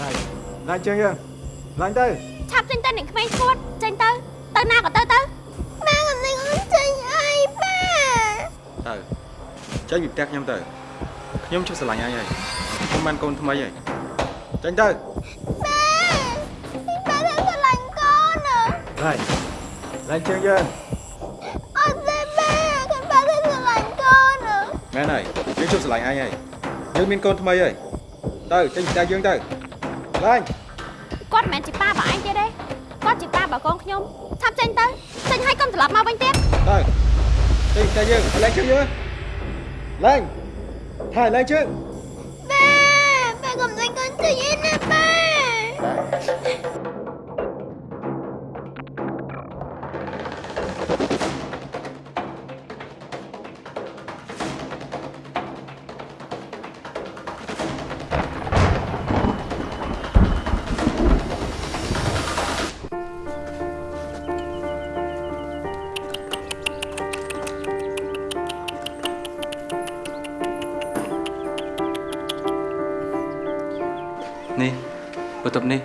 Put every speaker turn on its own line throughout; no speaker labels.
ឡើងឡើងជើងយើងឡើងទៅ
ឆាប់ចេញទៅអ្នកក្មេងឈួតចេញទៅទៅណាក៏ទៅទៅម៉ែកំលេងអូនចេញអីប៉ា
ទៅចេញពីផ្ទះខ្ញុំទៅខ្ញុំជិះស្រឡាញ់ឯងហើយខ្ញុំបានកូនថ្មីហើយចេញទៅ
ប៉ាប៉ាទៅស្រឡាញ់កូនណា
ឡើងឡើងជើងយើង
អត់ទេប៉ាខ្ញុំប៉ាទៅស្រឡាញ់កូនណា
មែនហើយយើងជិះស្រឡាញ់ឯងហើយយើងមានកូនថ្មីហើយទៅចេញពីផ្ទះយើងទៅ ឡើង
គាត់មិនមែនជាប៉ាបើឯងទៀតទេគាត់ជាប៉ាបើកូនខ្ញុំឆាប់ចេញទៅចេញហើយកុំត្រឡប់មកវិញទៀត
ទៅចេញពីផ្ទះយើងឡើងជើងយើងឡើងថាឡើងជើង
នេះប
ន្ទប់នេះ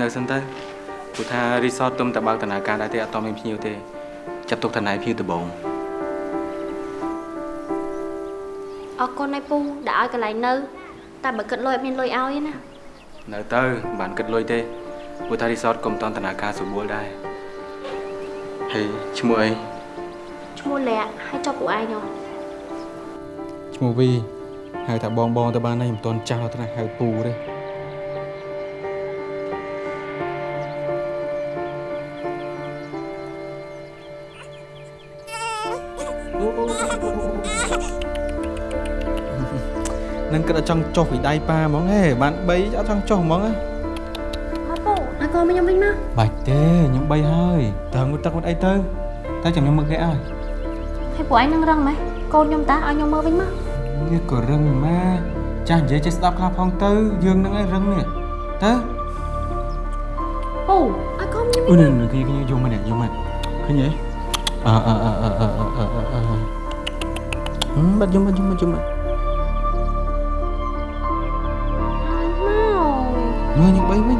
នៅសិនទៅព្រោះថារីសតទុំតែបើកដំណើរការដែរទេអត់តមានភ្ញៀវទេចាត់ទុកថាណៃភ្ញៀវដំបង
អរគុណឯពូដែលឲ្យកន្លែងនៅ តែបើគិតលុយអត់មានលុយឲ្យទេណា
នៅទៅមិនបានគិតលុយទេព្រោះថារីសតកុំតន់ដំណើរការស្រួលដែរហើយឈ្មោះអី
ឈ្មោះលាក់ហើយចុះពួកឯងហ៎
ឈ្មោះវីហៅថាបងបងទៅបានហើយមិនតន់ចាស់ដល់ថ្នាក់ហៅពូទេ គិតអត់ចង់ចុះពីដៃប៉ាហ្មងហេបាន3អត់ចង់ចុះហ្មងហ៎
មកពូអាកូនខ្ញុំវិញមក
បាច់ទេខ្ញុំ3ហើយតើងូតទឹកមុតអីទៅតែចាំខ្ញុំមើលគេឲ្យ
ហើយពូឯងនឹងរឹងម៉េចកូនខ្ញុំតាឲ្យខ្ញុំមើលវិញមក
នេះក៏រឹងម៉ាចាស់និយាយចេះស្ដាប់ខ្លះផងទៅយើងនឹងឯងរឹងនេះទៅ
ពូអាកូនខ្ញុំ
អូនេះគេគេយកមកនេះយកមកឃើញទេអឺអឺអឺអឺអឺអឺអឺបាត់យកមកយកមកយកមក
មក
មើលញ៉ាំបីវិញ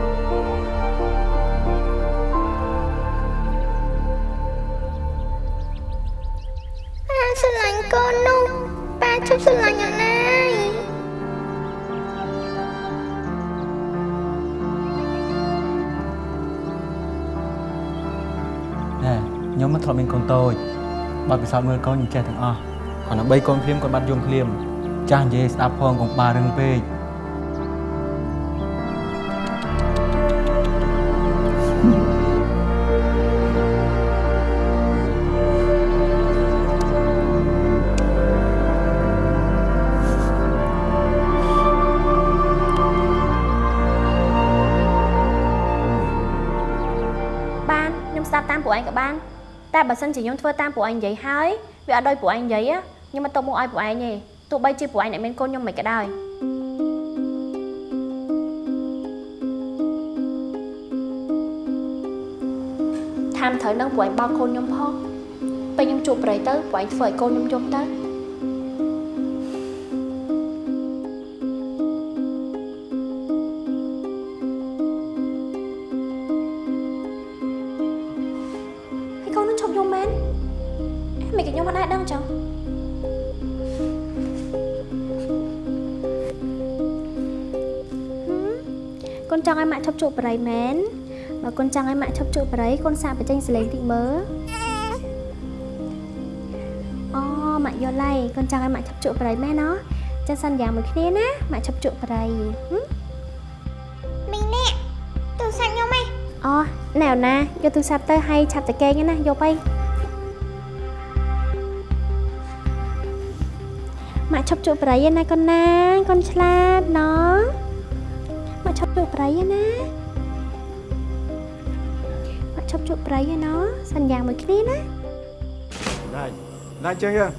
ប៉ាស្រឡាញ់កូននោះប៉ាជប់ស្រឡាញ់អត់ណាយ
ណែខ្ញុំមិនធ្លាប់មានកូនតូចបើពិសោធន៍មើលកូនខ្ញុំចេះទាំងអស់គ្រាន់តែ3កូនភ្លាមគាត់បាត់យំភ្លាម ចាស់និយាយស្ដាប់ផងកុំបារឹងពេក
សិនជាខ្ញុំធ្វើតាមពួកឯងនិយាយហើយវាអត់ដោយពួកឯងនិយាយ á ខ្ញុំមិនទុកមកឲ្យពួកឯងទេទោះបីជាពួកឯងអ្នកមានកូនខ្ញុំមិនក៏ដោយតាមត្រូវនឹងពួកឯងបោកកូនខ្ញុំផងពេលខ្ញុំជួបប្រៃទៅពួកឯងធ្វើឲ្យកូនខ្ញុំយំទៅ ប់ជក់បរិយមែនបើកូនចង់ឲ្យម៉ាក់ឈប់ជក់បរិយកូនសាកបញ្ចេញសលេងតិចមើលអូម៉ាក់យល់ហើយកូនចង់ឲ្យម៉ាក់ឈប់ជក់បរិយមែនណោះចឹងសន្យាមួយគ្នាណាម៉ាក់ឈប់ជក់បរិយហឹមមីងនេះទូរស័ព្ទខ្ញុំឯងអូណែណាយកទូរស័ព្ទទៅឲ្យឆាប់តែកេងណាយកទៅម៉ាក់ឈប់ជក់បរិយណាកូនណាកូនឆ្លាតណោះ ម៉ាក់ឈប់ជក់បរិយណាម៉ាក់ឈប់ជក់បរិយណោះសន្យាមួយគ្នាណា
ឡើងឡើងជើងយើង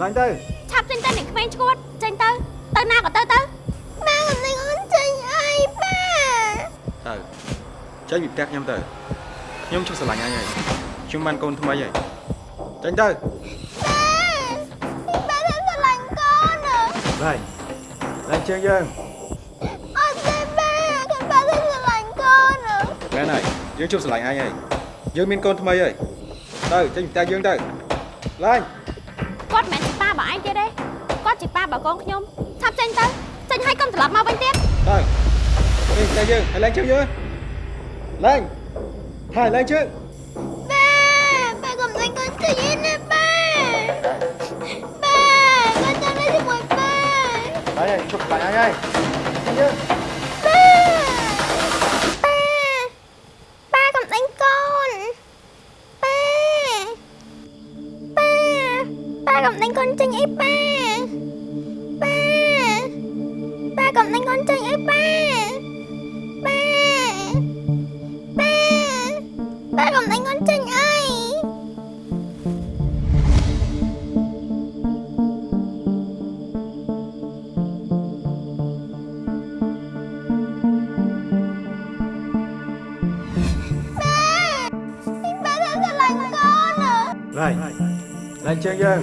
ឡើងទៅ
ឆាប់ចេញទៅអ្នកក្មេងឈួតចេញទៅទៅណាក៏ទៅទៅម៉ែកំលេងអូនចេញអីប៉ា
ទៅចេញពីផ្ទះខ្ញុំទៅខ្ញុំជិះស្រឡាញ់ឯងហើយខ្ញុំបានកូនថ្មីហើយចេញទៅ
ប៉ាទៅស្រឡាញ់កូនណា
ឡើងឡើងជើងយើង
មែនហើយយើងជប់ស្រឡាញ់អញហើយយើងមានកូនថ្មីហើយទៅចេញពីផ្ទះយើងទៅឡើង
គាត់មិនមែនជាប៉ាបើឯងទៀតទេគាត់ជាប៉ាបើកូនខ្ញុំឆាប់ចេញទៅចេញហើយកុំត្រឡប់មកវិញទៀត
ទៅចេញពីផ្ទះយើងហើយឡើងជើងយើងឡើងហើយឡើងជើង
ប៉ាប៉ាកុំចេញកូនចេញណាប៉ាប៉ាគាត់ចង់នៅជាមួយប៉ា
ហើយជប់ស្រឡាញ់អញហើយចេញយើង
Này, lành chưa anh em?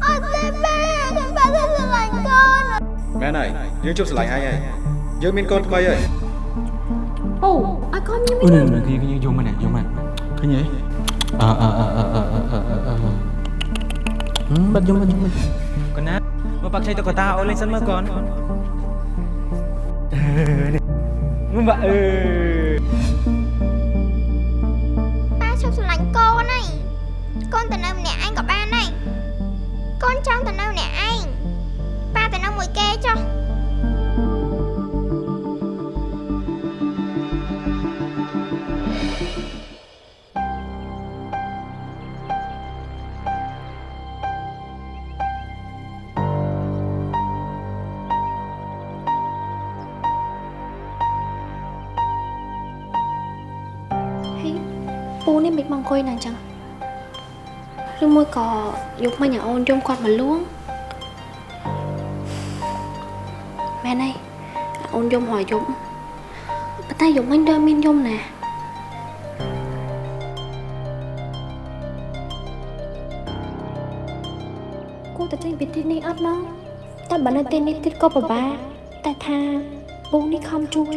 Ông xin ba, thằng ba sẽ xử lành con
Mẹ này, nhớ chụp xử lành ai ấy Nhớ mình con mày ấy
Ồ, ai con
nhớ mình con. Ừ, cái gì, vô mà nè, vô mà Cái gì? Ờ, ờ, ờ, ờ, ờ, ờ, ờ, ờ Ừ, bắt
vô mà, vô mà Con á, mà bác chạy tao có tao, lên sân mơ con. Mơ bà, ừ អង្គុយណាអញ្ចឹងឬមួយក៏យកមិញឲ្យអូនយំគាត់មកលួងមែនហើយអូនយំហើយយំប៉ុន្តែយកមិញដើរមានយំណាគួរតែចេញពីទីនេះអត់ណោះតែបើនៅទីនេះទៀតក៏ពិបាកតែថាពូនេះខំជួយ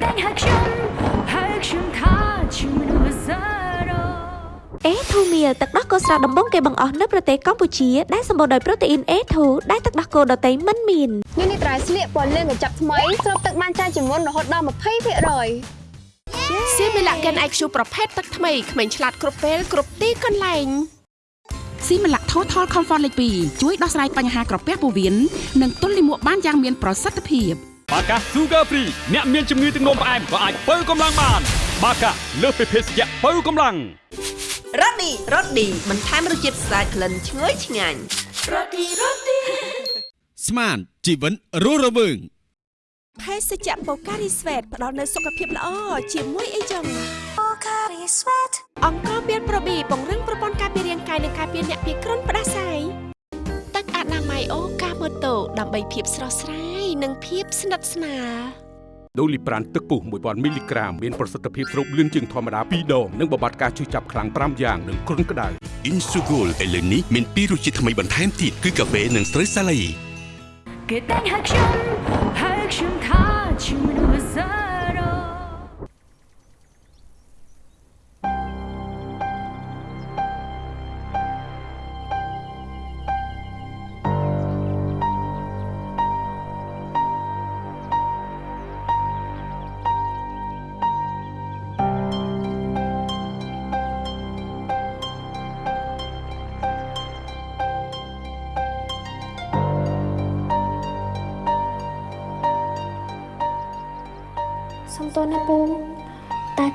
គេតែង
ហៅខ្ញុំហៅខ្ញុំថាជាមនុស្សសារ៉ូ
អេធូមៀលទឹកដោះគោស្រស់ដំបងគេបង្អស់នៅប្រទេសកម្ពុជាដែលសម្បូរដោយប្រូតេអ៊ីន A2 ដែលទឹកដោះគោដតៃមិនមាន
នេះនេះត្រៃស្លៀកពណ៌លឿងកញ្ចប់ថ្មីស្រូបទឹកបានច្រើនជាងមុនរហូតដល់20%
សៀមីឡាកិន IQ ប្រភេទទឹកថ្មីក្មេងឆ្លាតគ្រប់ពេលគ្រប់ទីកន្លែង
ស៊ីមឡាក់ Total Comfort លេខ2ជួយដោះស្រាយបញ្ហាក្រពះពោះវៀននិងទល់លាមកបានយ៉ាងមានប្រសិទ្ធភាព
បាកា Sugar Free អ្នកមានជំងឺទឹកនោមផ្អែមក៏អាចបើកម្លាំងបាន បាកាលើសពីភេសជ្ជៈបើកម្លាំង
រ៉ូឌីរ៉ូឌីបន្ថែមរសជាតិស្អាតក្លិនឈ្ងុយឆ្ងាញ់
ស្មានជីវិនរស់រវើង
ភេសជ្ជៈបូការីស្វេតផ្ដល់នូវសុខភាពល្អជាមួយអីចឹងបូការីស្វេតអង្គមានប្រូប៊ីពង្រឹងប្រព័ន្ធការពាររាងកាយនិងការពារអ្នកពីគ្រុនផ្ដាសាយទឹកអនាម័យអូកាម៉ូតូដើម្បីភាពស្រស់ស្រាយ និងភាពស្និទ្ធស្នាល
ដូលីប្រានទឹកពុះ1000មីលីក្រាមមានប្រសិទ្ធភាពស្រូបលឿនជាងធម្មតា2ដងនិងបំបត្តិការឈឺចាប់ខ្លាំង5យ៉ាងនិងគ្រុនក្តៅ
Insugol ឥឡូវនេះមានពីររសជាតិថ្មីបន្ថែមទៀតគឺកាហ្វេនិងស្រូវសាឡៃ
គេតែងហៅខ្ញុំហៅខ្ញុំថាជាមនុស្សសា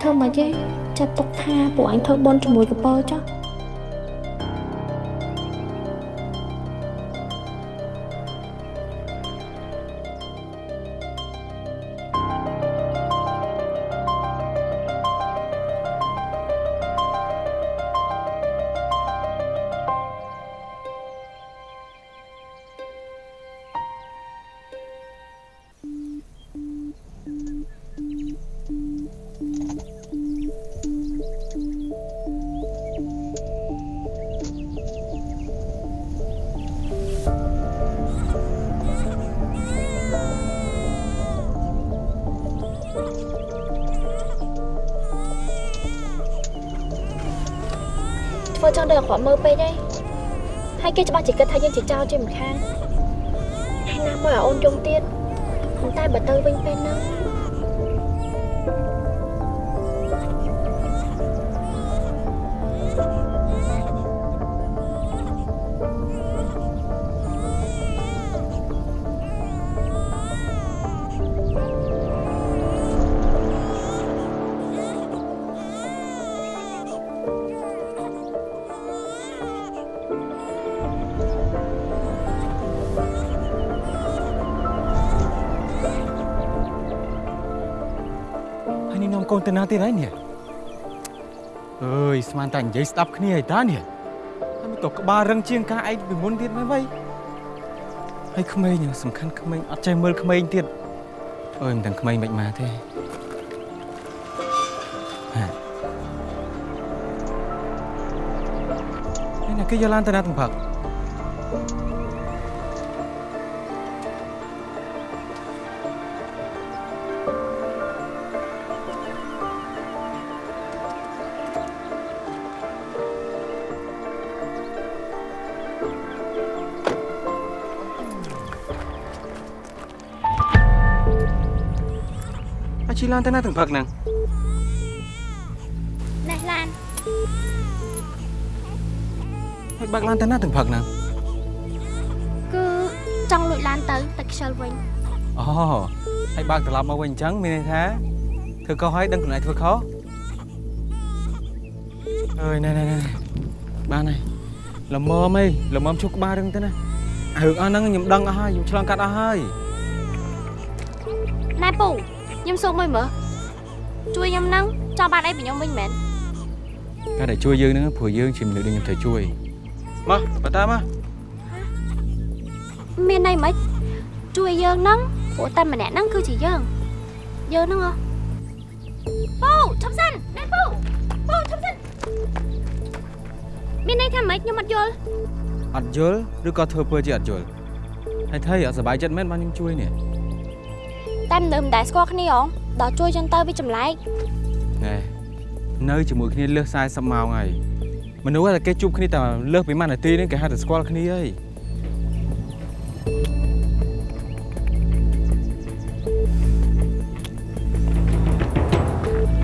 ធ្វើមកទេចាត់ទុកថាពួកអញធ្វើបន់ជាមួយកពើចុះ ធ្វើចឹងទៅអាក្រក់មើលពេកហើយហើយគេច្បាស់ជាគិតថាយើងជាចោរជាមិនខានហើយណាមួយឲ្យអូនយំទៀតប៉ុន្តែបើទៅវិញពេលហ្នឹង
កូនទៅណាទៀតហើយនេះអើយស្មានតែនិយាយស្ដាប់គ្នាឲ្យតានេះហើយមិនក៏ក្បាលរឹងជាងការឯងពីមុនទៀតមែនវៃហើយក្មេងសំខាន់ក្មេងអត់ចេះមើលក្មេងទៀតអើយមិនដឹងក្មេងមិនមកទេហានេះណាគេយកឡានទៅណាទាំងផឹក ជីឡានទៅណាទាំងផឹកហ្នឹង
នេះឡាន
ហើយបើកឡានទៅណាទាំងផឹកហ្នឹង
គឺចង់លួចឡានទៅទៅខ្ជិលវិញ
អូហើយបើកត្រឡប់មកវិញអញ្ចឹងមានន័យថាធ្វើខុសហើយដឹងខ្លួនឯងធ្វើខុសអើយណែណែណែបានហើយល្មមអីល្មមឈប់ក្បាលរឹងទៅណារឿងអស់ហ្នឹងខ្ញុំដឹងអស់ហើយខ្ញុំឆ្លងកាត់អស់ហើយ
ណែពូ ខ្ញុំសួរមួយមើលជួយខ្ញុំហ្នឹងចង់បានអីពីខ្ញុំវិញមែន
ការដែលជួយយើងហ្នឹងព្រោះយើងជាមនុស្សដែលខ្ញុំត្រូវជួយមកបើតាមមក
មានន័យមិនជួយយើងហ្នឹងព្រោះតែម្នាក់ហ្នឹងគឺជាយើងយើងហ្នឹងហ៎ពូឈប់សិនណែពូពូឈប់សិនមានន័យថាម៉េចខ្ញុំអត់យល់
អត់យល់ឬក៏ធ្វើពើជាអត់យល់ហើយថៃអត់សប្បាយចិត្តមែនបានខ្ញុំជួយនេះ
តែមិននៅមិនដែលស្គាល់គ្នាហងដល់ជួយចឹងទៅវាចម្លែក
ណែនៅជាមួយគ្នាលើស40ម៉ោងហើយមនុស្សតែគេជួបគ្នាតែលើសពីមួយនាទីហ្នឹងគេហៅតែស្គាល់គ្នាហើយ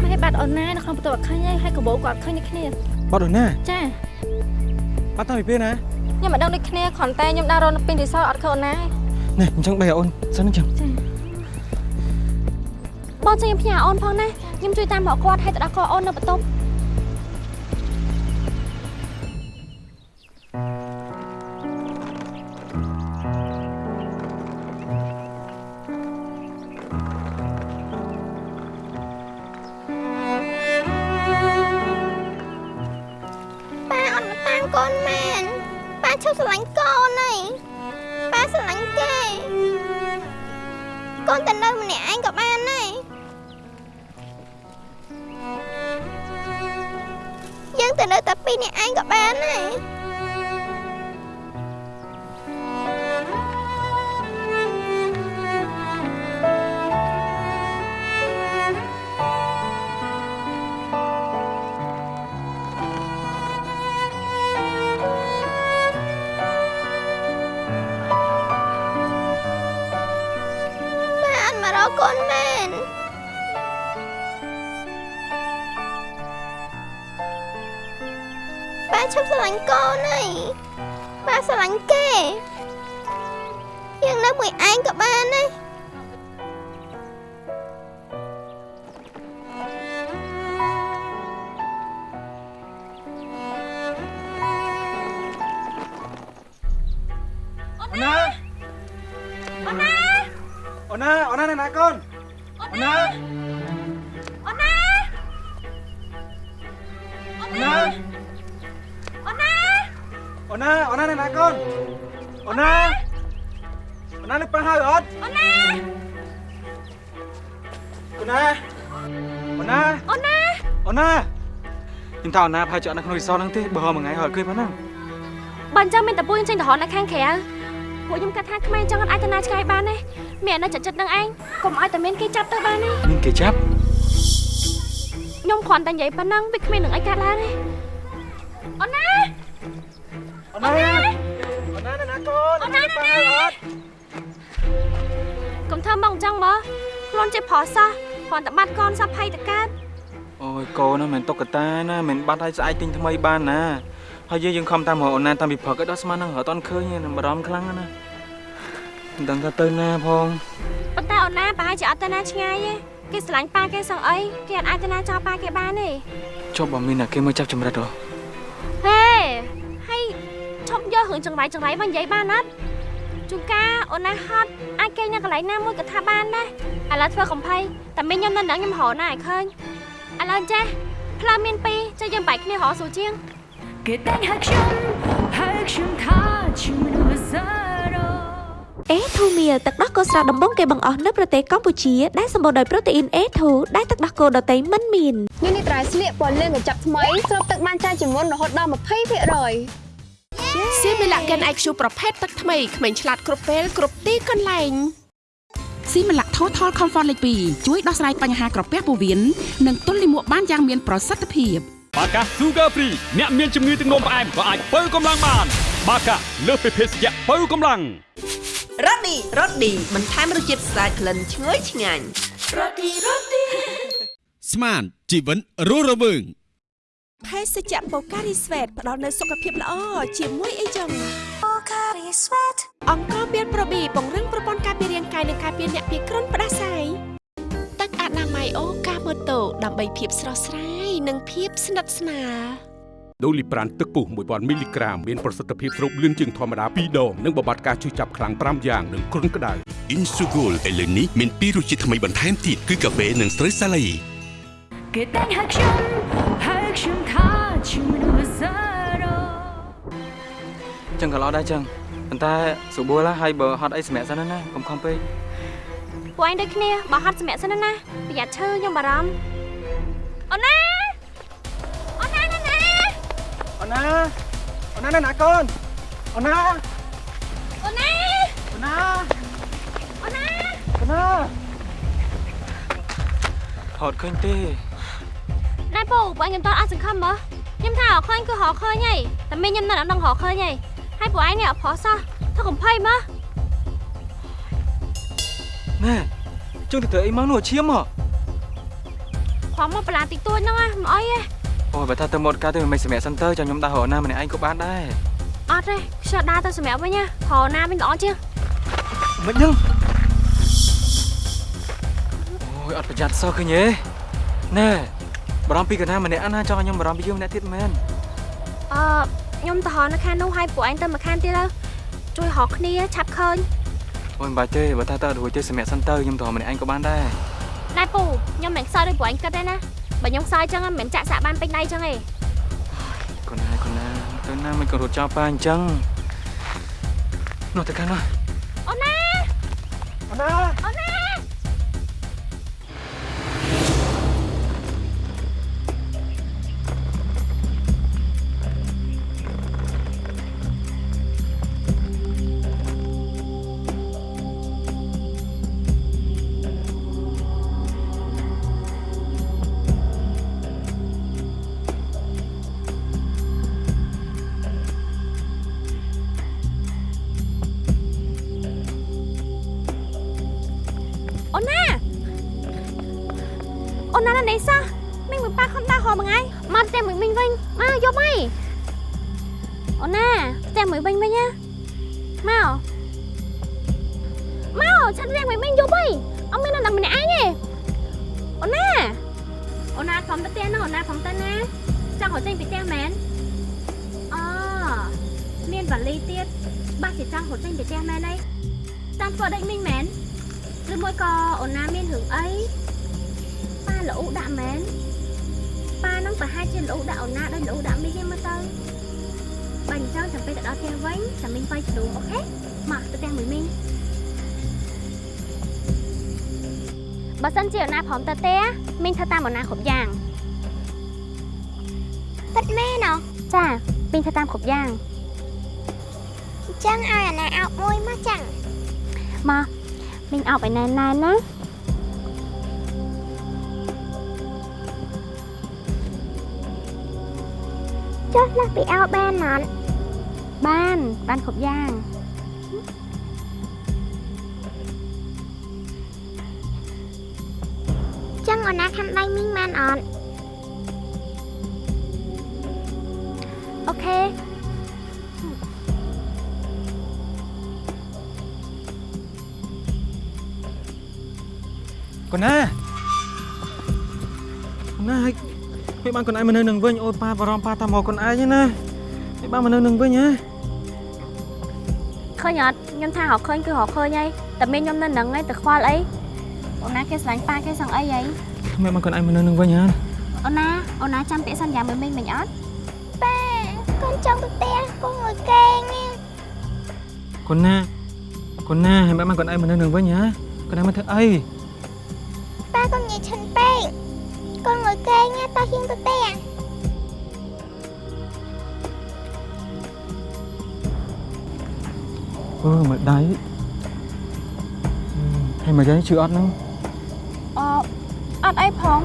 ម៉ែបាត់អូនណានៅក្នុងបន្ទប់អត់ឃើញហើយហើយកបោគាត់ឃើញដូចគ្នា
បាត់ដល់ណា
ចា
បាត់តាំងពីពេលណា
ខ្ញុំមិនដឹងដូចគ្នាគ្រាន់តែខ្ញុំដើររកនៅពេញរីសតអត់ឃើញអូនណា
នេះអញ្ចឹងបែរអូនសិនអញ្ចឹង
បងជួយខ្ញុំផ្ញើអូនផងណាខ្ញុំជួយតាមរកគាត់ឲ្យទៅដល់កអូននៅបន្ទប់ប៉ា រកកូនមែនប៉ាឈប់ស្រឡាញ់កូនហើយប៉ាស្រឡាញ់គេយើងនៅមួយឯងក៏បានដែ ណា
ប្រហែលជាអត់នៅក្នុងរីសតហ្នឹងទេបើមួយថ្ងៃហើយអត់ឃើញប៉ុណ្ណឹង
បើអញ្ចឹងមានតែពួកខ្ញុំចេញទៅរកនៅខាងក្រៅពួកខ្ញុំគិតថាខ្មែរអញ្ចឹងអត់អាចទៅណាឆ្ងាយបានទេមាននៅចិត្តចិត្តនឹងឯងកុំឲ្យតែមានគេចាប់ទៅបានទេ
មានគេចាប់
ខ្ញុំគ្រាន់តែនិយាយប៉ុណ្ណឹងវាគ្មាននឹងអីកើតឡើងទេអូនណា
អូនណាអូនណាណាកូន
អូនណាណាកុំធ្វើមកអញ្ចឹងមើលខ្លួនជាប្រុសសោះគ្រាន់តែបាត់កូនសោះភ័យតកើត
អូយ កូនណាមិនតុកតាណាមិនបាត់ឲ្យស្អែកទិញថ្មីបានណាហើយយើងយើងខំតាមរកអូនណាតាមពីព្រឹកឲ្យដល់ស្មានហ្នឹងរត់អត់ឃើញទេបារម្ភខ្លាំងណាស់ណាមិនដឹងថាទៅណាផង
ប៉ុន្តែអូនណាប្រហែលជាអត់ទៅណាឆ្ងាយទេគេស្រឡាញ់ប៉ាគេសឹងអីគេអត់អាចទៅណាចោលប៉ាគេបានទេ
ចុះបើមានតែគេមកចាប់ចម្រិតហ៎
ហេហើយឈប់យករឿងចង្រៃចង្រៃមកនិយាយបានអត់ជួនកាលអូនណាហត់អាចគេងនៅកន្លែងណាមួយក៏ថាបានដែរឥឡូវធ្វើកំភៃតែមីងខ្ញុំនៅនឹងខ្ញុំរកណាឲ្យឃើញ ឥឡូវចេះផ្លូវមានពីរចេះយើងបែកគ្នារកស្រួលជាង
គេតែងហឹកខ្ញុំហឹកខ្ញុំថាជាមនុស្សសរោ
អេធូមៀលទឹកដោះគោស្រស់ដំបងគេបង្អស់នៅប្រទេសកម្ពុជាដែលសម្បូរដោយប្រូតេអ៊ីន A2 ដែលទឹកដោះគោដតៃមិនមាន
នេះនេះត្រៃស្លៀកពណ៌លឿងកញ្ចប់ថ្មីស្រូបទឹកបានច្រើនជាងមុនរហូតដល់20%ស
សៀមីឡាកិន IQ ប្រភេទទឹកថ្មីក្មេងឆ្លាតគ្រប់ពេលគ្រប់ទីកន្លែង
ស៊ីម៉ាឡាក់ Total Comfort លេខ2ជួយដោះស្រាយបញ្ហាក្រពះពោះវៀននិងទល់លាមកបានយ៉ាងមានប្រសិទ្ធភាព
បាកា Sugar Free អ្នកមានជំងឺទឹកនោមផ្អែមក៏អាចបើកម្លាំងបាន បាកាលើសពីភេសជ្ជៈបើកម្លាំង
រ៉ូឌីរ៉ូឌីបន្ថែមរសជាតិស្អាតក្លិនឈ្ងុយឆ្ងាញ់
ស្មានជីវិនរស់រវើង
ភេសជ្ជៈបូការីស្វេតផ្ដល់នូវសុខភាពល្អជាមួយអីចឹងបូការីស្វេតអង្គមានប្រូប៊ីពង្រឹងប្រព័ន្ធការពាររាងកាយនិងការពារអ្នកពីគ្រុនផ្ដាសាយទឹកអនាម័យអូកាម៉ូតូដើម្បីភាពស្រស់ស្រាយនិងភាពស្និទ្ធស្នាល
ដូលីប្រានទឹកពុះ1000មីលីក្រាមមានប្រសិទ្ធភាពស្រូបលឿនជាងធម្មតា2ដងនិងបំបត្តិការឈឺចាប់ខ្លាំង5យ៉ាងនិងគ្រុនក្តៅ
Insugol ឥឡូវនេះមានពីររសជាតិថ្មីបន្ថែមទៀតគឺកាហ្វេនិងស្រូវសាឡៃ
គេតែងហឹកខ្ញុំ
ចឹងក៏ល្អដែរចឹងប៉ុន្តែសុបួលណាហើយបើហត់អីសម្រាប់សិនណាកុំខំពេក
ពួកឯងដូចគ្នាបើហត់សម្រាប់សិនណាប្រយ័ត្នឈឺខ្ញុំបារម្ភអូនណាអូនណាណាណា
អូនណាអូនណាណាកូនអូនណា
អូនណា
អូនណា
អូនណា
អូនណាហត់ឃើញទេ
ណែពូពួកឯងខ្ញុំតអត់សង្ឃឹមមើលខ្ញុំថារកឃើញគឺរកឃើញហីតែមីងខ្ញុំនៅអត់ដឹងរកឃើញហី ហើយពួកឯងនេះអត់ប្រុសសោះធ្វើកំភៃមើល
ណែជើងទៅធ្វើអីមកនោះឈាមមក
ខំមកបន្លាតិចតួចហ្នឹងណាមិនអីទេ
អូបើថាទៅមកការទៅមិនសម្រាប់សិនទៅចាំខ្ញុំដើររកណាម្នាក់ឯងក៏បានដែរ
អត់ទេខ្ជិលដើរទៅសម្រាប់វិញណារកណាវិញល្អជាង
មិនហ្នឹងអូយអត់ប្រយ័ត្នសោះឃើញទេណែបារម្ភពីកណាម្នាក់ណាចង់ឲ្យខ្ញុំបារម្ភពីយើងម្នាក់ទៀតមែន
អឺ ខ្ញុំទៅរកនៅខាងនោះហើយពួកឯងទៅមកខាងទៀតទៅជួយរកគ្នាឆាប់ឃើញ
អូយមិនបាច់ទេបើថាទៅរួចទេសម្រាប់សិនទៅខ្ញុំទៅរកម្នាក់ឯងក៏បានដែរ
ណែពូខ្ញុំមិនខ្សោយដូចពួកឯងគិតទេណាបើខ្ញុំខ្សោយចឹងមិនមែនចាក់សាក់បានពេញដៃចឹងទេ
កូនណាកូនណាទៅណាមិនក៏រត់ចោលប៉ាអញ្ចឹងនោះទៅខាងនោះ
អូនណា
អូនណា
ប៉ាខំដើរហោមួយថ្ងៃមកផ្ទះមួយមីងវិញមកយកមកអូនណាផ្ទះមួយវិញវិញណាមកមកឆាត់ផ្ទះមួយមីងយកវិញអត់មាននៅនឹងម្នាក់ឯងទេអូនណាអូនណាខំទៅផ្ទះហ្នឹងអូនណាខំទៅណាចង់រត់ចេញពីផ្ទះមែនអូមានវ៉ាលីទៀតបាក់ជាចង់រត់ចេញពីផ្ទះមែនអីតាមធ្វើដូចមីងមែនឬមួយក៏អូនណាមានរឿងអីប៉ាលូដាក់មែន ប៉ានឹងប្រហែលជាលូដាក់អូនណាដូចលូដាក់មីងឯងមើលទៅបើអញ្ចឹងចាំពេលទៅដល់ផ្ទះវិញចាំមីងវាយជ្រូអូខេមកទៅផ្ទះមួយមីងបើសិនជាអូនណាព្រមទៅផ្ទះមីងធ្វើតាមអូនណាគ្រប់យ៉ាងពិតមែនអចាមីងធ្វើតាមគ្រប់យ៉ាងអញ្ចឹងឲ្យអាណាអោបមួយមកចឹងមកមីងអោបឲ្យណែនណែនណា ចុះលាស់ពីអោបានអត់បានបានគ្រប់យ៉ាងចឹងអូនណាខាំដៃមីងបានអត់អូខេ
កូនណាកូនណាហើយ មិនបានកូនឯងមកនៅនឹងវិញអូយប៉ាបារម្ភប៉ាតាមមកកូនឯងណាមិនបានមកនៅនឹងវិញហ៎
ឃើញអត់ខ្ញុំថារកឃើញគឺរកឃើញហើយតែមានខ្ញុំនៅនឹងឯងទៅខ្វល់អីអូនណាគេស្រឡាញ់ប៉ាគេសឹងអីហី
មិនបានកូនឯងមកនៅនឹងវិញហ៎
អូនណាអូនណាចាំពាក្យសន្យាមួយមិញមិញអត់ប៉ាកូនចង់ទៅផ្ទះកូនមួយកេង
កូនណាកូនណាហើយមិនបានកូនឯងមកនៅនឹងវិញហ៎កូនឯងមកធ្វើអី
យកេងតោះហ៊ានទៅផ្ទះ
អឺមកដៃហើយមកយាយជឿអត់ហ្នឹង
អអត់អីផង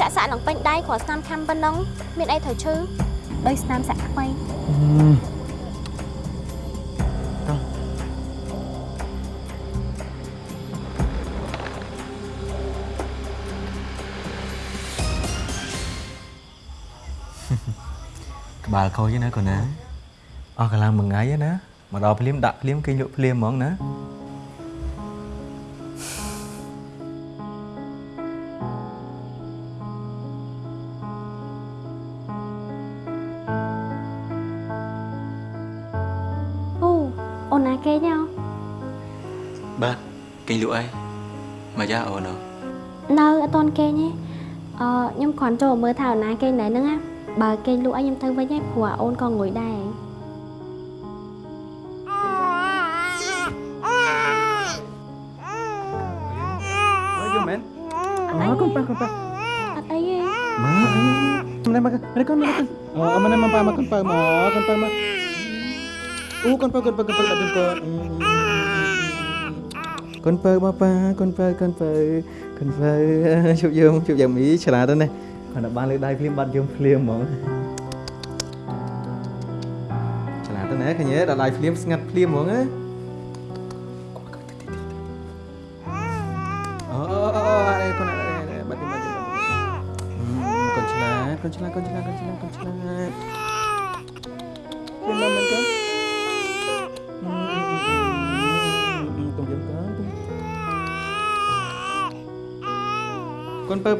ចាក់សាក់នឹងពេញដៃគ្រាន់ស្នាមខាំប៉ុណ្ណឹងមានអីត្រូវឈឺដោយស្នាមសាក់ថ្មី
ក្បាលខូចណាកូនណាអស់កម្លាំងមួយថ្ងៃណាមកដល់ភ្លាមដាក់ភ្លាមគេលក់ភ្លាមហ្មងណា
អូអូនណាគេញ៉ោ
បាទគេលក់អីមកយ៉ាអូន
នៅអត់តន់គេងទេអឺខ្ញុំគ្រាន់ចូលមើលថាអូនណាគេងណែហ្នឹងណា បើគេងលក់ឲ្យខ្ញុំទៅវិញឯងព្រោះអូនក៏ងុយដែរ
អើយយំមែនអូកូនប៉ាកូនប៉ា
អត់អីទេ
មកមកមកមកកូនមកកូនអូមកមកប៉ាមក កូនប៉ាមកកូនប៉ាមកអូកូនប៉ាកូនប៉ាកូនប៉ាដាក់ជុំកូនកូនប៉ាមកប៉ាកូនប៉ាកូនប៉ាកូនប៉ាជួបយើងជួបយ៉ាងមីឆ្លាតណាស់គាត់បានលើដៃភ្លាមបាត់យើងភ្លាមហ្មងឆ្លាតណាស់ឃើញទេដល់ដៃភ្លាមស្ងាត់ភ្លាមហ្មងណា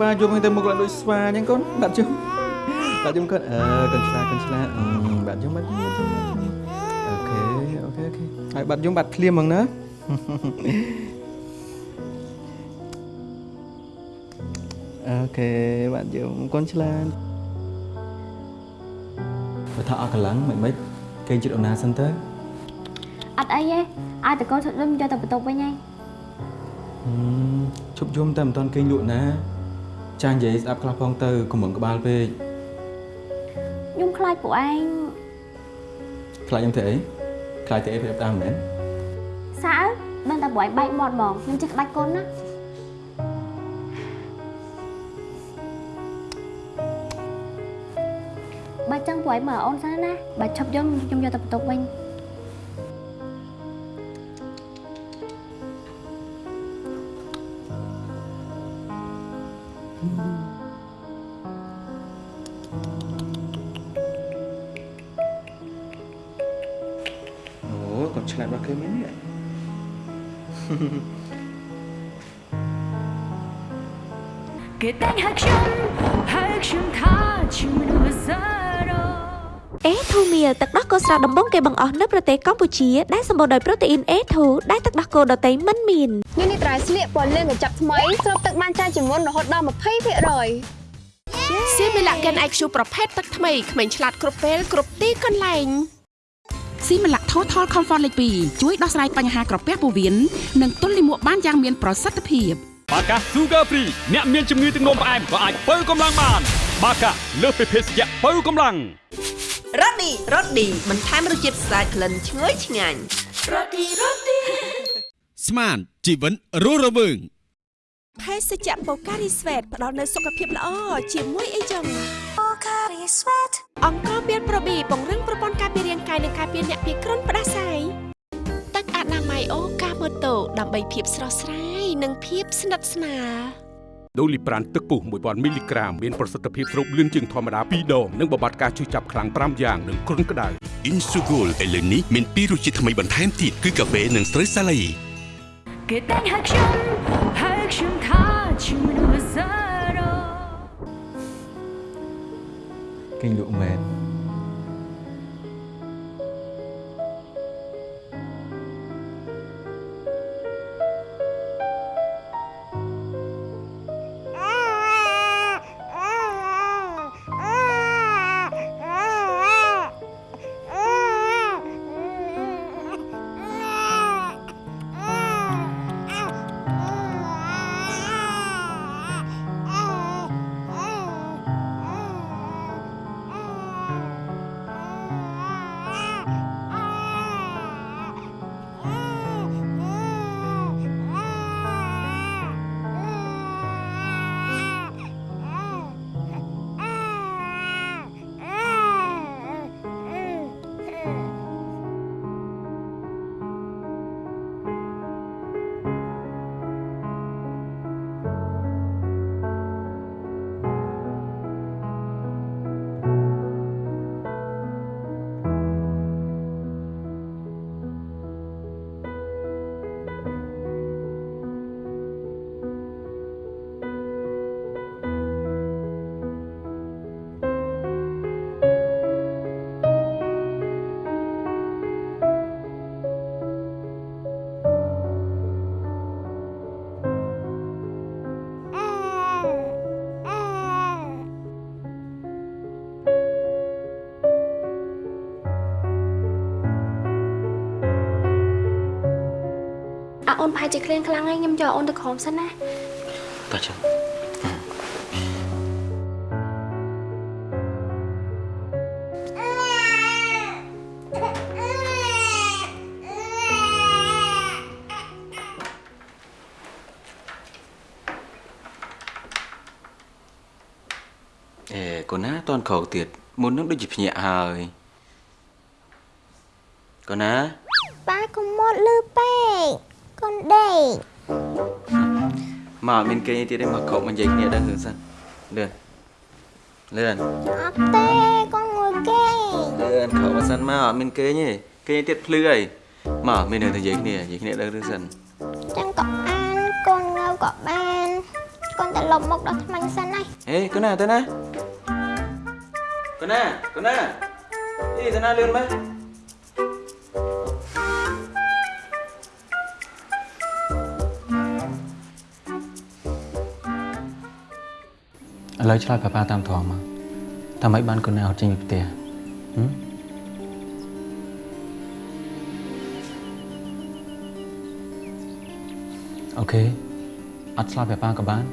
បើបាយំទៅមុខឡើងដូចស្វាអញ្ចឹងកូនបាត់យំបាត់យំកូនអឺកូនឆ្លាតកូនឆ្លាតបាត់យំបាត់យំបាត់យំ okay okay okay ហើយបាត់យំបាត់ភ្លាមហ្មងណា okay បាត់យំកូនឆ្លាតបើថាអស់កម្លាំងមិនមិនគេជិតអូនណាសិនទៅ
អត់អីទេឲ្យតកូនឈប់យំយកទៅបន្ទប់វិញឯង
ឈប់យំតែមិនតាន់គេងលក់ណា ចាញ់និយាយស្ដាប់ខ្លះផងទៅកុំរំក្បាលពេក
ខ្ញុំខ្លាចពួកឯង
ខ្លាចខ្ញុំធ្វើអីខ្លាចធ្វើអីប្រាប់តាមមែន
សើដឹងតែពួកឯងបែកមាត់ហ្មងខ្ញុំចេះក្បាច់កូនណាបើចឹងពួកឯងមើលអូនសិនណាបើឈប់យំខ្ញុំយកទៅបន្ទប់វិញ
គេ
តែងហៅខ្ញុំហៅខ្ញុំថាជាមនុស្សសរោ
អេធូមៀលទឹកដោះគោស្រស់ដំបងគេបង្អស់នៅប្រទេសកម្ពុជាដែលសម្បូរដោយប្រូតេអ៊ីន A2 ដែលទឹកដោះគោដតៃមិនមាន
នេះនេះត្រៃស្លៀកពណ៌លឿងកញ្ចប់ថ្មីស្រូបទឹកបានច្រើនជាងមុនរហូតដល់20%
សៀមីឡាកែន IQ ប្រភេទទឹកថ្មីក្មេងឆ្លាតគ្រប់ពេលគ្រប់ទីកន្លែង
ស៊ីម៉ាឡាក់ Total Comfort លេខ2ជួយដោះស្រាយបញ្ហាក្រពះពោះវៀននិងទល់លាមកបានយ៉ាងមានប្រសិទ្ធភាព
បាកា Sugar Free អ្នកមានជំងឺទឹកនោមផ្អែមក៏អាចបើកម្លាំងបាន បាកាលើសពីភេសជ្ជៈបើកម្លាំង
រ៉ូឌីរ៉ូឌីបន្ថែមរសជាតិស្អាតក្លិនឈ្ងុយឆ្ងាញ់
ស្មានជីវិនរស់រវើង
ភេសជ្ជៈបូការីស្វេតផ្ដល់នូវសុខភាពល្អជាមួយអីចឹង
អូខា
អង្គមានប្រូប៊ីពង្រឹងប្រព័ន្ធការពាររាងកាយនិងការពារអ្នកពីគ្រុនផ្ដាសាយទឹកអនា ម័យអូកាម៉ូតូដើម្បីភាពស្រស់ស្រាយនិងភាពស្និទ្ធស្នាល
ដូលីប្រានទឹកពុះ1000មីលីក្រាមមានប្រសិទ្ធភាពស្រូបលឿនជាងធម្មតា2ដងនិងបំបត្តិការឈឺចាប់ខ្លាំង5យ៉ាងនិងគ្រុនក្តៅ
Insugol ឥឡូវនេះមានពីររសជាតិថ្មីបន្ថែមទៀតគឺកាហ្វេនិងស្រូវសាឡៃ
គឺតែងហឹកខ្ញុំហឹកខ្ញុំថាជាមនុស្សសរ
គេងលក់មែន
អាអូនប្រហែលជាឃ្លានខ្លាំងហើយខ្ញុំយកអូនទៅក្រោមសិនណា
តោះចឹងអេកូនណាតនក្រោកទៀតមុននឹងដូចជាភ្ញាក់ហើយកូនណា
ប៉ាកុំមកលឺពេក កូនដេក
មកអត់មានគេទៀតទេមកក្រោកមកនិយាយគ្នាដឹងរឿងសិនលឿនលឿន
អត់ទេកូនងួយគេ
លឿនក្រោកមកសិនមកអត់មានគេទេគេទៀតភ្លឺអីមកមានរឿងទៅនិយាយគ្នានិយាយគ្នាដឹងរឿងសិន
ចឹងក៏អានកូនងើក៏បានកូនតែលុបមុខដល់ថ្មាញ់សិនហើយ
ហេកូនណាទៅណាកូនណាកូនណាអីទៅណាលឿនមើល ឥឡូវឆ្លើយប៉ាប៉ាតាមធម៌មកតាមម៉េចបានកូនណាអត់ចេញពីផ្ទះហឹមអូខេអត់ឆ្លើយប៉ាប៉ាក៏បាន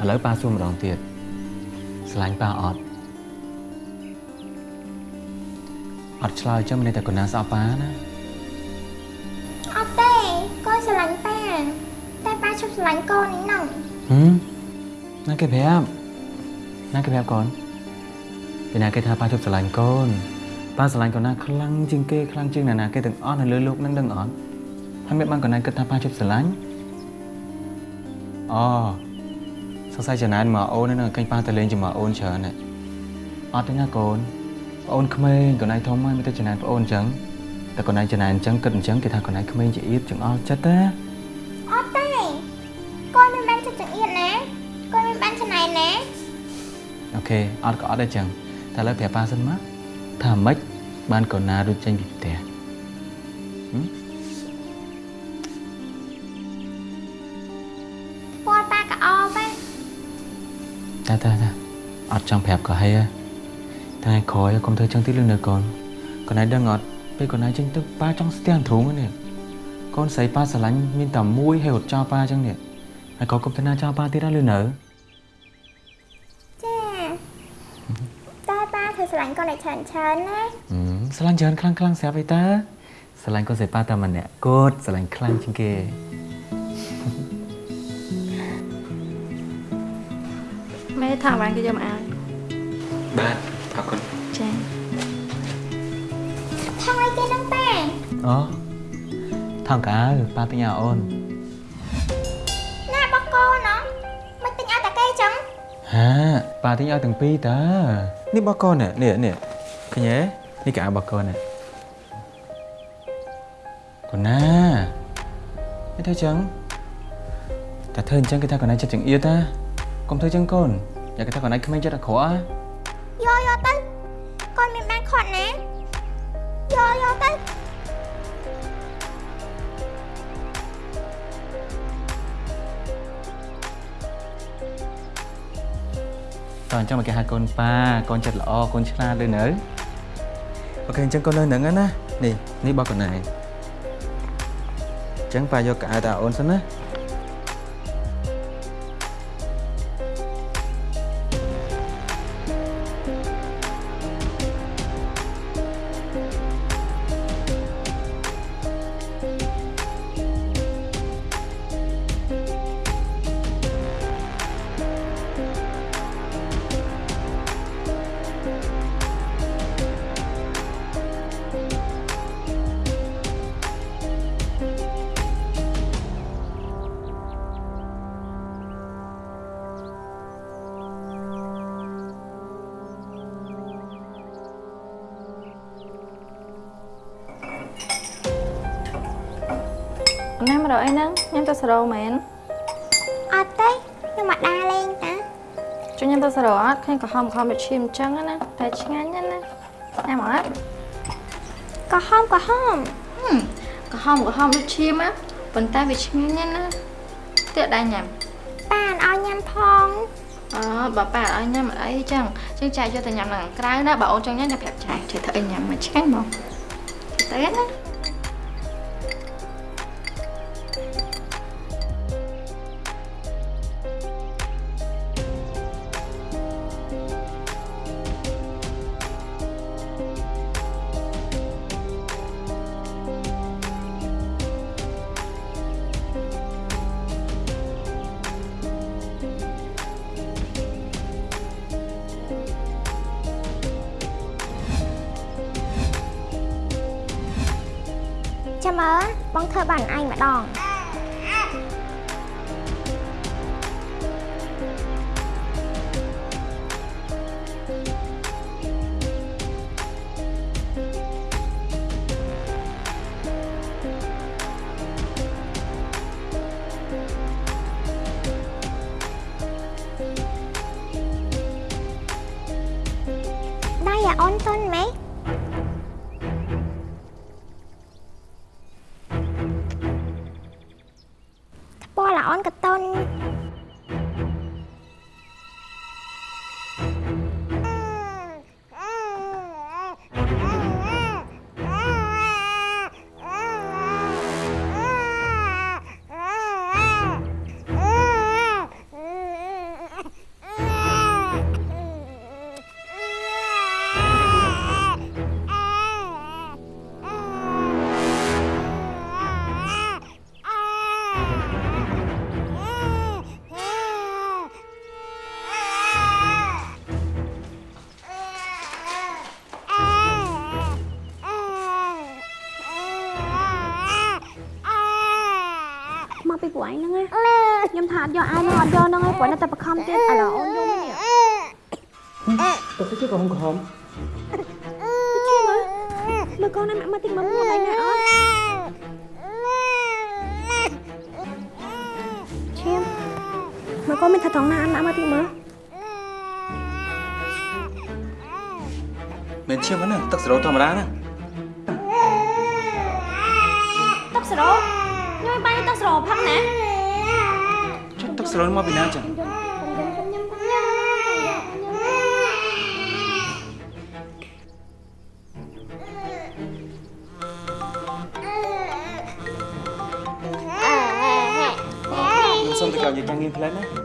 ឥឡូវប៉ាសួរម្ដងទៀតស្រឡាញ់ប៉ាអត់អត់ឆ្លើយចឹងមានតែកូនណាស្អប់ប៉ាណា
អត់ទេកូនស្រឡាញ់ប៉ាតែប៉ាឈប់ស្រឡាញ់កូននេះណង
ហឹម ណាគេប្រាប់ណាគេប្រាប់កូនពីណាគេថាប៉ាជប់ស្រឡាញ់កូនប៉ាស្រឡាញ់កូនណាខ្លាំងជាងគេខ្លាំងជាងណាណាគេទាំងអស់នៅលើលោកនឹងដឹងអត់ហើយមិនបានកូនណាគិតថាប៉ាជប់ស្រឡាញ់អូសង្ស័យចំណានមកអូននឹងកាញ់ប៉ាទៅលេងជាមួយអូនច្រើនណាស់អត់ទេណាកូនប្អូនក្មេងកូនឯងធំហើយមិនទៅចំណានប្អូនអញ្ចឹងតែកូនឯងចំណានអញ្ចឹងគិតអញ្ចឹងគេថាកូនឯងក្មេងជាអៀតចង្អល់ចិត្តណា
អត់ទេកូនមិនបានចិត្តចង្អៀតណាកូន មិនបានច្នៃណា
អូខេអត់ក៏អត់ដែរចឹងតែឥឡូវប្រាប់ប៉ាសិនមកថាម៉េចបានកូនណារួចចេញពីផ្ទះហឹម
ពណ៌ប៉ាក៏អបដែរ
តាតាតាអត់ចង់ប្រាប់ក៏ហីហើយថ្ងៃក្រោយកុំធ្វើចឹងទៀតលឿននៅកូនកូនឯងដឹងអត់ពេលកូនឯងចេញទៅប៉ាចង់ស្ទះទ្រូងហ្នឹងនេះកូនស្រីប៉ាស្រឡាញ់មានតែមួយហើយរត់ចោលប៉ាចឹងនេះហើយកូនកុំទៅណាចោលប៉ាទៀតណាលឿននៅ
ស្រឡាញ់កូនឲ្យច្រើនច្រើនណា
ហឹមស្រឡាញ់ច្រើនខ្លាំងខ្លាំងស្រាប់អីតាស្រឡាញ់កូនស្រីប៉ាតែម្នាក់គត់ស្រឡាញ់ខ្លាំងជាងគេ
ម៉ែថាបានគេយកមកអាយ
បាទអរគុណ
ចាថងអីគេនឹងប៉ា
អូថងកៅប៉ាទិញឲ្យអូន ហាប៉ាទិញឲ្យទាំងពីរតើនេះបកកូននេះនេះនេះឃើញទេនេះកៅបកកូននេះកូនណាគេធ្វើចឹងតែធ្វើអញ្ចឹងគេថាកូនណាចិត្តចង្អៀតណាកុំធ្វើចឹងកូនយ៉ាគេថាកូនណាក្មេងចិត្តអាក្រក់ណា
តោះ
អញ្ចឹងមកគេហៅកូនប៉ាកូនចិត្តល្អកូនឆ្លាតលើនៅអូខេអញ្ចឹងកូននៅហ្នឹងណានេះនេះបោះកូនឯងអញ្ចឹងប៉ាយកកៅទៅឲ្យអូនសិនណា
ណា សរោមែន
អត់ទេខ្ញុំមកដើរលេងតា
ជួយញ៉ាំទៅសរោអត់ឃើញក្រហមក្រហមដូចឈាមអញ្ចឹងណាតែឆ្ងាញ់ណាស់ណាញ៉ាំអត់
ក៏ហមក៏ហម
ក្រហមក្រហមដូចឈាមណាប៉ុន្តែវាឆ្ងាញ់ណាស់ណាទៀតដែរញ៉ាំ
ប៉ានឲ្យញ៉ាំផង
អូបើប៉ាអត់ឲ្យញ៉ាំអត់អីចឹងចឹងចែកយកទៅញ៉ាំនៅខាងក្រៅណាបើអូនចង់ញ៉ាំតែប្រាប់ចែកជួយធ្វើអីញ៉ាំមកឆ្ងាញ់ហ្មងទៅណា
ចុះទឹក
ស្រោម
ក
ពីណាចឹងខ្ញុំសុំទៅកៅនិយាយការងារផ្លែណា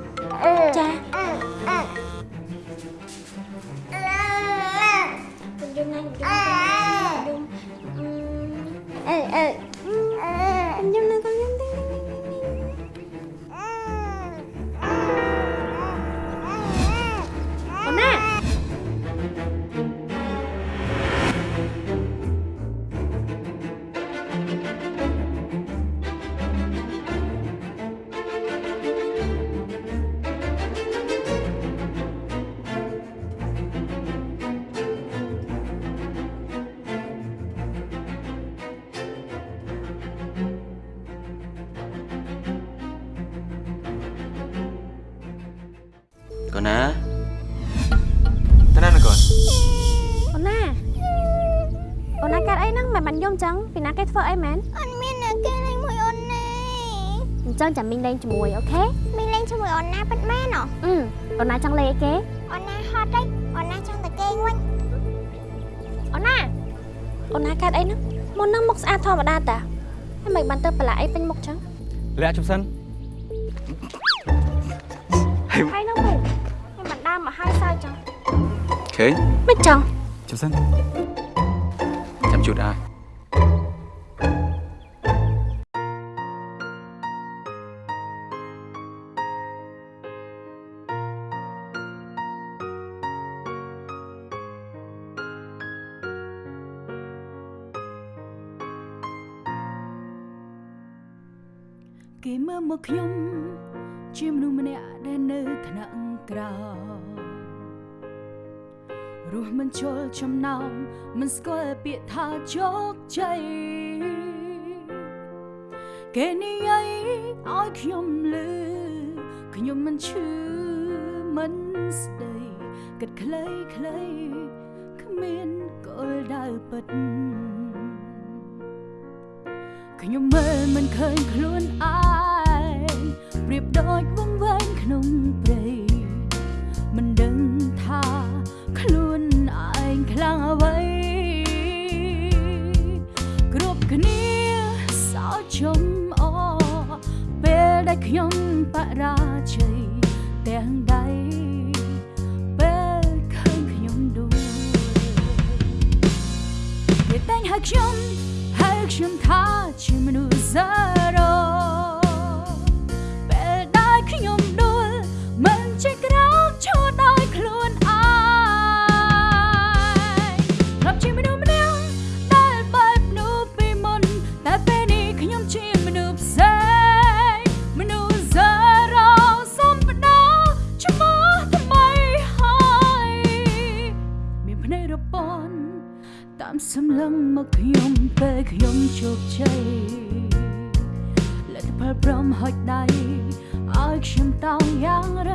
អញ្ចឹងចាំមីងលេងជាមួយអូខេ
មីងលេងជាមួយអូនណាពិតមែនហ៎
អឺអូនណាចង់លេងអីគេ
អូនណាហត់ទេអូនណាចង់តែគេងវិញ
អូនណាអូនណាកើតអីហ្នឹងមុនហ្នឹងមុខស្អាតធម្មតាតាហើយមិនបានទៅប្រឡាក់អីពេញមុខចឹង
លាក់ជុំសិន
ហើយហ្នឹងវិញខ្ញុំបានដើរមកហើយសើចឹង
ឃើញ
មិនចង់
ជុំសិនចាំជូតអាយ
ពាក្យថាជោគជ័យគេនិយាយឲ្យខ្ញុំលឺខ្ញុំមិនឈឺមិនស្ដីគិតខ្លីខ្លីគ្មានគោលដៅពិតខ្ញុំមើលមិនឃើញខ្លួនឯងប្រៀបដូចវង្វេងក្នុងព្រៃ ខ្ញុំបរាជ័យទាំងដៃពេលឃើញខ្ញុំដួលគេតែងហៅខ្ញុំហើយខ្ញុំថាជាមនុស្សសរោ ខ្ញុំជោគជ័យលទ្ធផលព្រមហុចដៃឲ្យខ្ញុំតោងយ៉ាងរឹ